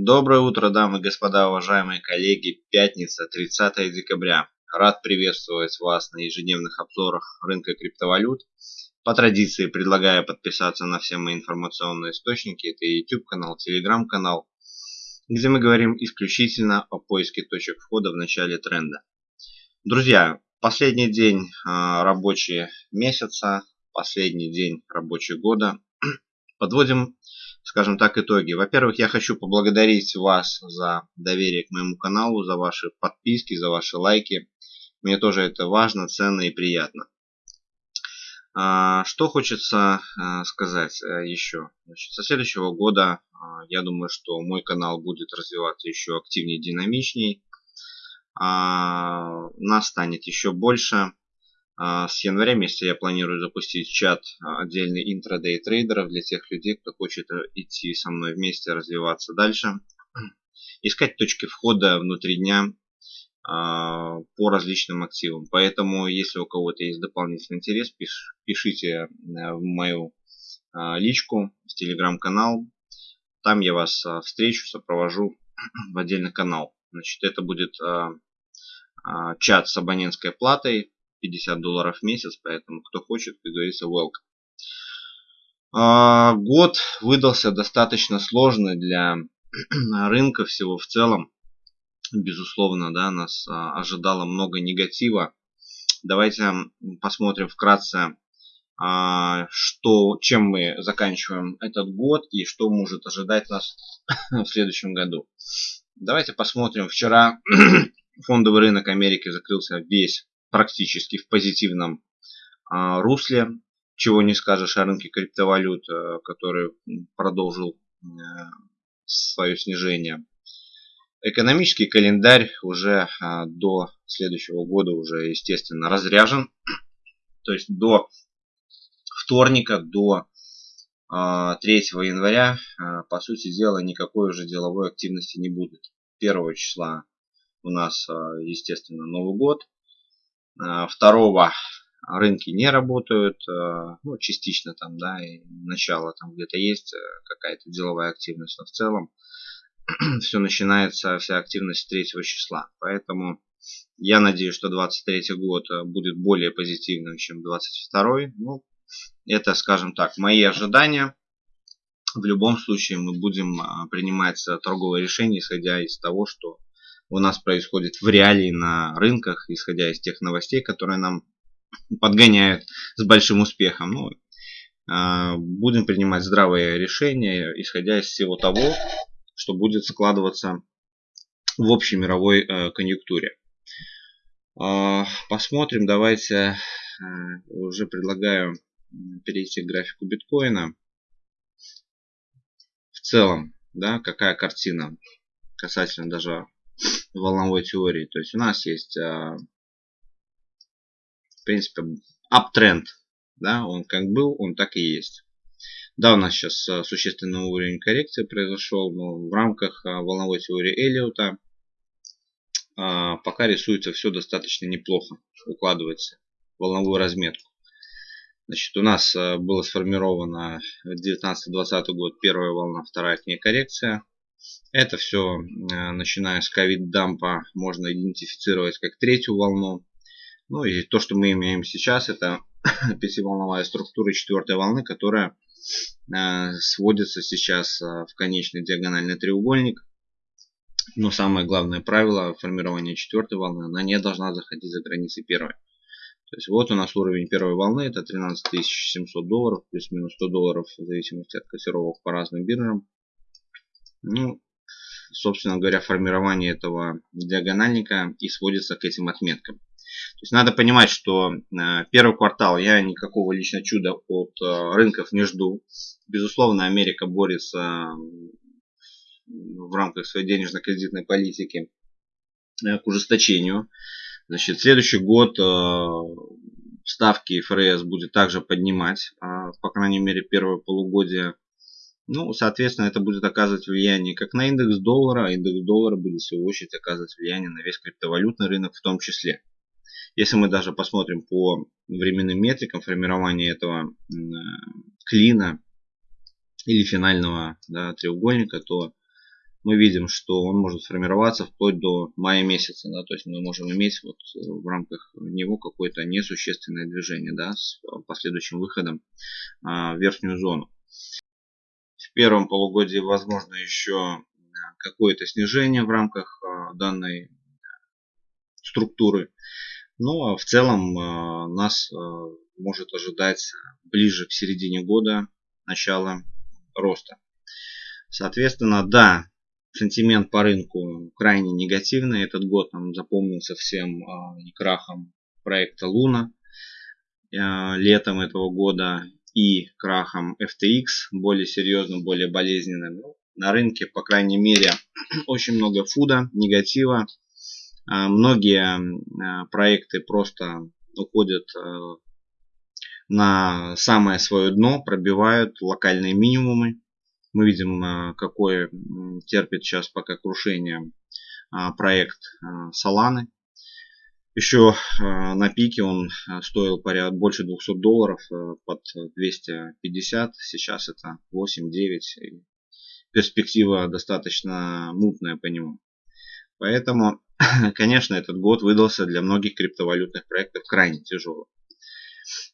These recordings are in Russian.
Доброе утро, дамы и господа, уважаемые коллеги. Пятница, 30 декабря. Рад приветствовать вас на ежедневных обзорах рынка криптовалют. По традиции предлагаю подписаться на все мои информационные источники. Это YouTube канал, Telegram канал, где мы говорим исключительно о поиске точек входа в начале тренда. Друзья, последний день а, рабочий месяца, последний день рабочего года. Подводим скажем так, итоги. Во-первых, я хочу поблагодарить вас за доверие к моему каналу, за ваши подписки, за ваши лайки. Мне тоже это важно, ценно и приятно. А, что хочется а, сказать э, еще? Значит, со следующего года а, я думаю, что мой канал будет развиваться еще активнее, динамичней. Нас станет еще больше. А, с января месяца я планирую запустить чат а, отдельный интрадей трейдеров для тех людей, кто хочет э, идти со мной вместе развиваться дальше. Искать точки входа внутри дня а, по различным активам. Поэтому, если у кого-то есть дополнительный интерес, пишите э, в мою личку, в телеграм-канал. Там я вас встречу, сопровожу в отдельный канал. Значит, это будет чат с абонентской платой 50 долларов в месяц, поэтому кто хочет, как говорится, welcome. А, год выдался достаточно сложный для рынка всего в целом. Безусловно, да, нас а, ожидало много негатива. Давайте посмотрим вкратце, а, что, чем мы заканчиваем этот год и что может ожидать нас в следующем году. Давайте посмотрим. Вчера фондовый рынок Америки закрылся весь практически в позитивном а, русле. Чего не скажешь о рынке криптовалют, а, который продолжил а, свое снижение. Экономический календарь уже а, до следующего года уже, естественно, разряжен. То есть до вторника, до 3 января, по сути дела, никакой уже деловой активности не будет. 1 числа у нас, естественно, Новый год. Э, второго рынки не работают, э, ну, частично там, да, и начало там где-то есть э, какая-то деловая активность, но в целом все начинается, вся активность с 3 числа. Поэтому я надеюсь, что 23 год будет более позитивным, чем 22. Ну, это, скажем так, мои ожидания. В любом случае мы будем принимать торговые решения, исходя из того, что у нас происходит в реалии на рынках, исходя из тех новостей, которые нам подгоняют с большим успехом. Ну, а, будем принимать здравые решения, исходя из всего того, что будет складываться в общей мировой э, конъюнктуре. А, посмотрим, давайте э, уже предлагаю перейти к графику биткоина. В целом, да, какая картина касательно даже волновой теории. То есть у нас есть, а, в принципе, uptrend. Да, он как был, он так и есть. Да, у нас сейчас а, существенный уровень коррекции произошел, но в рамках а, волновой теории Эллиота пока рисуется все достаточно неплохо, укладывается в волновую разметку. Значит, у нас было сформировано 19-20 год первая волна, вторая к ней коррекция. Это все, э, начиная с ковид-дампа, можно идентифицировать как третью волну. Ну и то, что мы имеем сейчас, это пятиволновая структура четвертой волны, которая э, сводится сейчас э, в конечный диагональный треугольник. Но самое главное правило формирования четвертой волны, она не должна заходить за границы первой. То есть вот у нас уровень первой волны, это 13 700 долларов, плюс-минус 100 долларов, в зависимости от котировок по разным биржам. Ну, собственно говоря, формирование этого диагональника и сводится к этим отметкам. То есть надо понимать, что э, первый квартал я никакого лично чуда от э, рынков не жду. Безусловно, Америка борется в рамках своей денежно-кредитной политики э, к ужесточению. Значит, следующий год ставки ФРС будет также поднимать, по крайней мере, первое полугодие ну, соответственно, это будет оказывать влияние как на индекс доллара, а индекс доллара будет в свою очередь оказывать влияние на весь криптовалютный рынок в том числе. Если мы даже посмотрим по временным метрикам формирования этого клина или финального да, треугольника, то мы видим, что он может формироваться вплоть до мая месяца. Да, то есть мы можем иметь вот в рамках него какое-то несущественное движение да, с последующим выходом а, в верхнюю зону. В первом полугодии возможно еще какое-то снижение в рамках а, данной структуры. Ну а в целом а, нас может ожидать ближе к середине года начало роста. Соответственно, да, сентимент по рынку крайне негативный. Этот год нам запомнился всем и крахом проекта Луна летом этого года и крахом FTX, более серьезным, более болезненным. Ну, на рынке, по крайней мере, очень много фуда, негатива. А, многие а, проекты просто уходят а, на самое свое дно, пробивают локальные минимумы. Мы видим, какое терпит сейчас пока крушение проект Solana. Еще на пике он стоил порядка больше 200 долларов под 250. Сейчас это 8-9 перспектива достаточно мутная по нему. Поэтому, конечно, этот год выдался для многих криптовалютных проектов крайне тяжелым.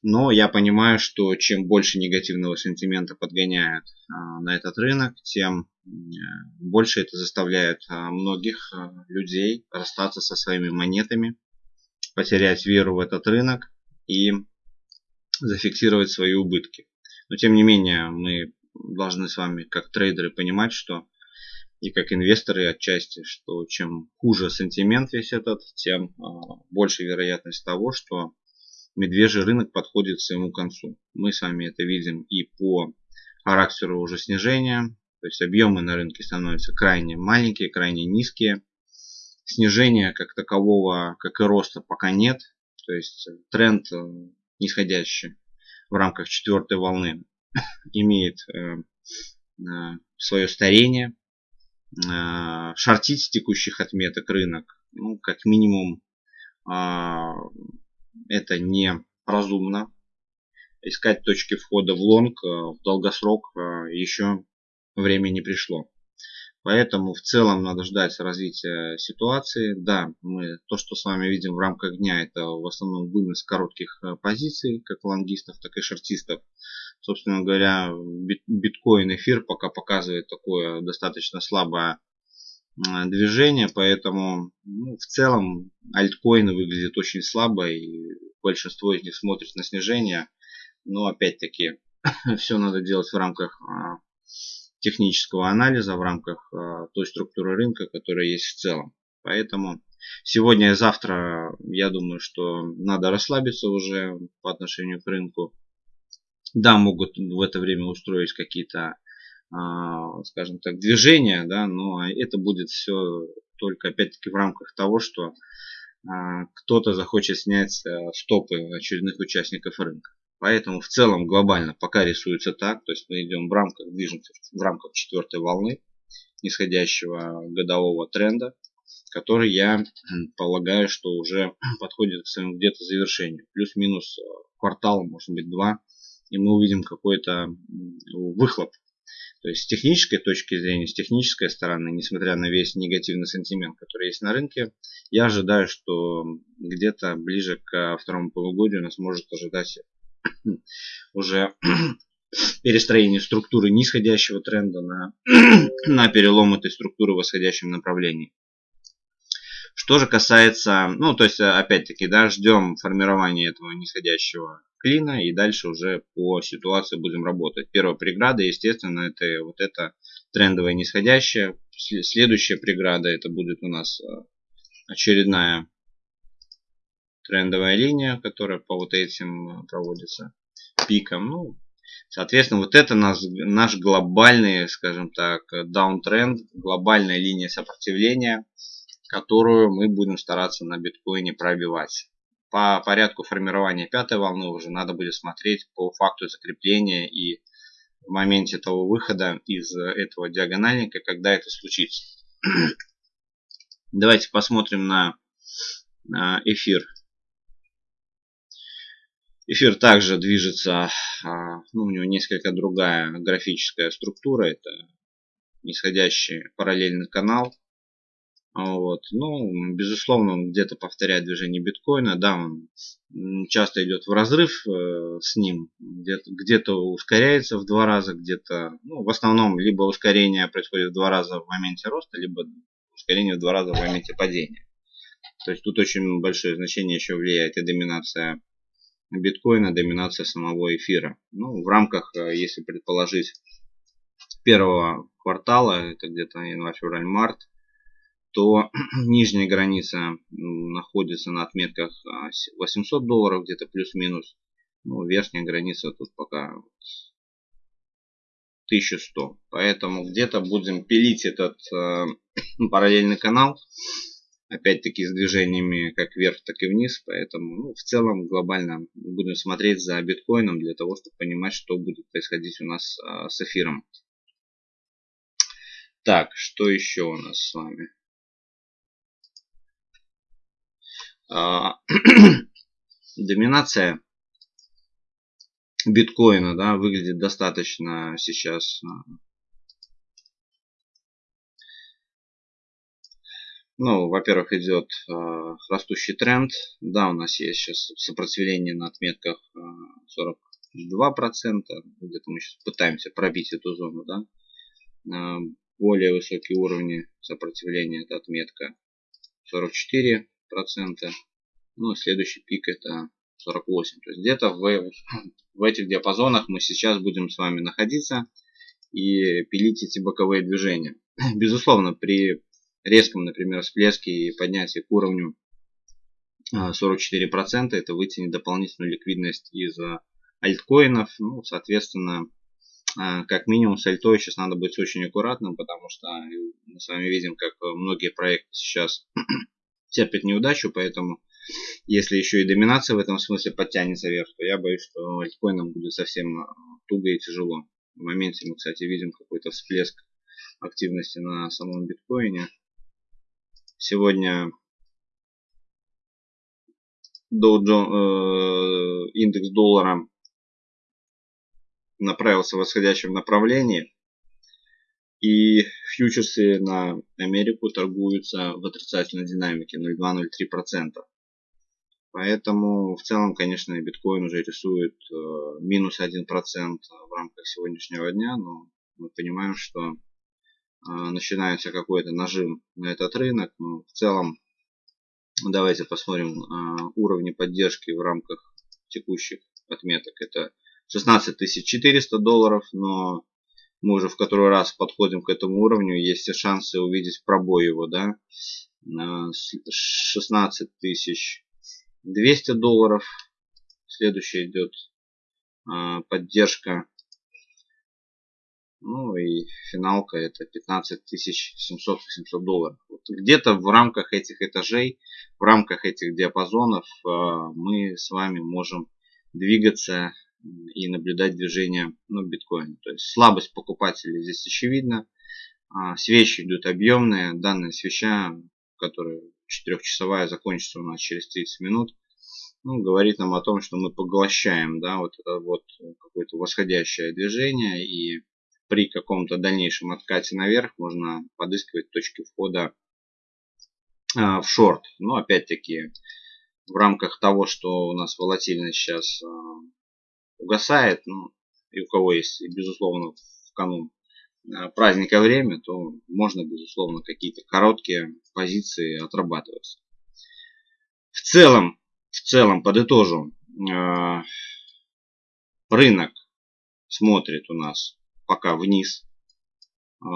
Но я понимаю, что чем больше негативного сентимента подгоняют на этот рынок, тем больше это заставляет многих людей расстаться со своими монетами, потерять веру в этот рынок и зафиксировать свои убытки. Но тем не менее мы должны с вами как трейдеры понимать, что и как инвесторы отчасти, что чем хуже сентимент весь этот, тем а, больше вероятность того, что медвежий рынок подходит к своему концу. Мы с вами это видим и по характеру уже снижения, то есть объемы на рынке становятся крайне маленькие, крайне низкие. Снижения как такового, как и роста пока нет. То есть тренд э, нисходящий в рамках четвертой волны имеет э, э, свое старение. Э, шортить текущих отметок рынок, ну, как минимум, это не разумно. Искать точки входа в лонг в долгосрок еще время не пришло. Поэтому в целом надо ждать развития ситуации. Да, мы то, что с вами видим в рамках дня, это в основном вынос коротких позиций, как лонгистов, так и шортистов собственно говоря, биткоин, эфир пока показывает такое достаточно слабое движение, поэтому ну, в целом альткоины выглядят очень слабо и большинство из них смотрит на снижение, но опять-таки все надо делать в рамках а, технического анализа, в рамках а, той структуры рынка, которая есть в целом. Поэтому сегодня и завтра я думаю, что надо расслабиться уже по отношению к рынку да, могут в это время устроить какие-то, а, скажем так, движения, да, но это будет все только опять-таки в рамках того, что а, кто-то захочет снять э, стопы очередных участников рынка. Поэтому в целом глобально пока рисуется так, то есть мы идем в рамках, движемся в рамках четвертой волны нисходящего годового тренда, который я полагаю, что уже подходит к своему где-то завершению. Плюс-минус э, квартал, может быть, два и мы увидим какой-то выхлоп. То есть с технической точки зрения, с технической стороны, несмотря на весь негативный сентимент, который есть на рынке, я ожидаю, что где-то ближе к второму полугодию нас может ожидать уже перестроение структуры нисходящего тренда на, на перелом этой структуры в восходящем направлении. Что же касается, ну, то есть, опять-таки, да, ждем формирования этого нисходящего клина и дальше уже по ситуации будем работать. Первая преграда, естественно, это вот это трендовая нисходящая. Следующая преграда это будет у нас э, очередная трендовая линия, которая по вот этим э, проводится пиком. Ну, соответственно, вот это наш, наш глобальный, скажем так, даунтренд, глобальная линия сопротивления, которую мы будем стараться на биткоине пробивать по порядку формирования пятой волны уже надо будет смотреть по факту закрепления и в моменте того выхода из этого диагональника, когда это случится. Давайте посмотрим на эфир. Эфир также движется, а, ну, у него несколько другая графическая структура. Это нисходящий параллельный канал. Вот. Ну, безусловно, он где-то повторяет движение биткоина. Да, он часто идет в разрыв э, с ним. Где-то где, ускоряется в два раза, где-то... Ну, в основном, либо ускорение происходит в два раза в моменте роста, либо ускорение в два раза в моменте падения. То есть тут очень большое значение еще влияет и доминация биткоина, доминация самого эфира. Ну, в рамках, э, если предположить, первого квартала, это где-то январь, февраль, март, то нижняя граница находится на отметках 800 а, долларов, где-то плюс-минус. Ну, верхняя граница тут пока 1100. Поэтому где-то будем пилить этот э, параллельный канал. Опять-таки с движениями как вверх, так и вниз. Поэтому ну, в целом глобально будем смотреть за биткоином для того, чтобы понимать, что будет происходить у нас э, с эфиром. Так, что еще у нас с вами? А, доминация биткоина да, выглядит достаточно сейчас Ну, во-первых, идет э, растущий тренд. Да, у нас есть сейчас сопротивление на отметках э, 42%. Где-то мы сейчас пытаемся пробить эту зону. Да? Э, более высокие уровни сопротивления это отметка 44 процента. Ну, следующий пик это 48. То есть где-то в, в этих диапазонах мы сейчас будем с вами находиться и пилить эти боковые движения. Безусловно, при резком, например, всплеске и поднятии к уровню 44% а, это вытянет дополнительную ликвидность из альткоинов. Ну, соответственно, а, как минимум с альтой сейчас надо быть очень аккуратным, потому что мы с вами видим, как многие проекты сейчас терпит неудачу, поэтому если еще и доминация в этом смысле подтянется вверх, то я боюсь, что альткоинам будет совсем э, туго и тяжело. В моменте мы, кстати, видим какой-то всплеск активности на самом биткоине. Сегодня Dow Jones, э, индекс доллара направился в восходящем направлении. И фьючерсы на Америку торгуются в отрицательной динамике 0,2-0,3%. Поэтому в целом, конечно, биткоин уже рисует э, минус 1% в рамках сегодняшнего дня, но мы понимаем, что начинается какой-то нажим на этот рынок. Но в целом, давайте посмотрим э, уровни поддержки в рамках текущих отметок. Это 16 400 долларов, но мы уже в который раз подходим к этому уровню, есть шансы увидеть пробой его, да, 16 тысяч 200 долларов, следующий идет поддержка, ну и финалка это 15 700 700 долларов. Вот Где-то в рамках этих этажей, в рамках этих диапазонов а, мы с вами можем двигаться и наблюдать движение ну, биткоина. То есть слабость покупателей здесь очевидна. А, свечи идут объемные. Данная свеча, которая четырехчасовая, закончится у нас через 30 минут. Ну, говорит нам о том, что мы поглощаем да, вот это вот какое-то восходящее движение. И при каком-то дальнейшем откате наверх можно подыскивать точки входа а, в шорт. Но опять-таки в рамках того, что у нас волатильность сейчас а, угасает, ну, и у кого есть, безусловно, в канун э, праздника время, то можно, безусловно, какие-то короткие позиции отрабатывать. В целом, в целом, подытожу, рынок смотрит у нас пока вниз. Э,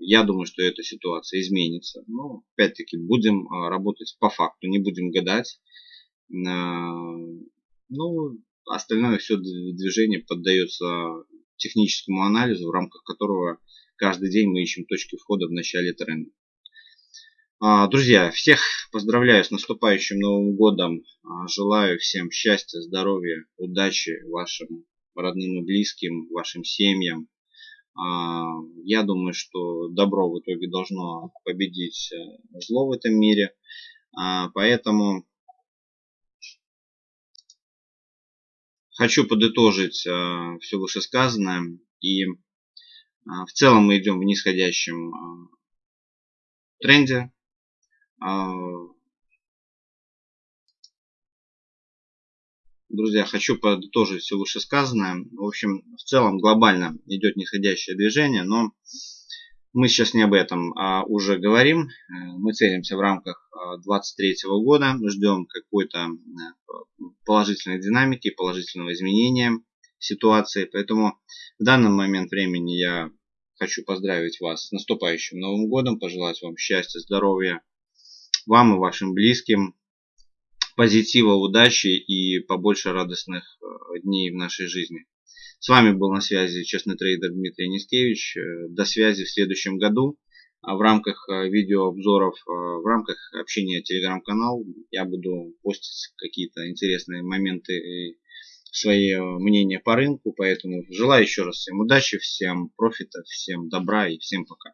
я думаю, что эта ситуация изменится. Но, опять-таки, будем работать по факту, не будем гадать. Ну, Остальное все движение поддается техническому анализу, в рамках которого каждый день мы ищем точки входа в начале тренда. А, друзья, всех поздравляю с наступающим Новым Годом. А, желаю всем счастья, здоровья, удачи вашим родным и близким, вашим семьям. А, я думаю, что добро в итоге должно победить э, зло в этом мире. Поэтому Хочу подытожить э, все вышесказанное и В целом мы идем в нисходящем тренде. Друзья, хочу подытожить все вышесказанное. В общем, в целом глобально идет нисходящее движение, но мы сейчас не об этом а уже говорим. Мы целимся в рамках 2023 года, ждем какой-то положительной динамики, положительного изменения ситуации. Поэтому в данный момент времени я хочу поздравить вас с наступающим Новым Годом, пожелать вам счастья, здоровья, вам и вашим близким, позитива, удачи и побольше радостных э, дней в нашей жизни. С вами был на связи честный трейдер Дмитрий Нискевич. Э, до связи в следующем году. А в рамках э, видеообзоров, в рамках общения телеграм-канал я буду постить какие-то интересные моменты и свои мнения по рынку. Поэтому желаю еще раз всем удачи, всем профита, всем добра и всем пока.